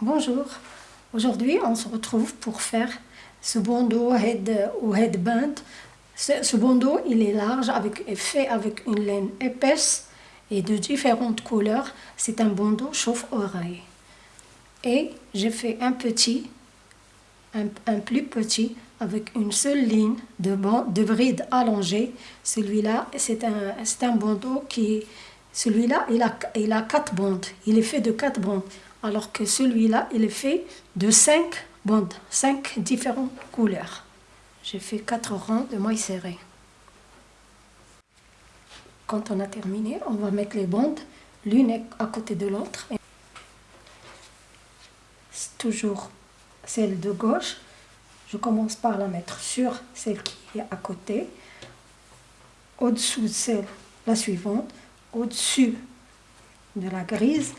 Bonjour, aujourd'hui on se retrouve pour faire ce bandeau head ou headband. Ce, ce bandeau il est large, avec, fait avec une laine épaisse et de différentes couleurs. C'est un bandeau chauffe-oreille. Et j'ai fait un petit, un, un, plus petit avec une seule ligne de, de bride allongée. Celui-là c'est un, un bandeau qui celui-là, il a, il a quatre bandes. Il est fait de quatre bandes. Alors que celui-là, il est fait de cinq bandes. Cinq différentes couleurs. J'ai fait quatre rangs de mailles serrées. Quand on a terminé, on va mettre les bandes l'une à côté de l'autre. Toujours celle de gauche. Je commence par la mettre sur celle qui est à côté. Au-dessous de celle, la suivante au-dessus de la grise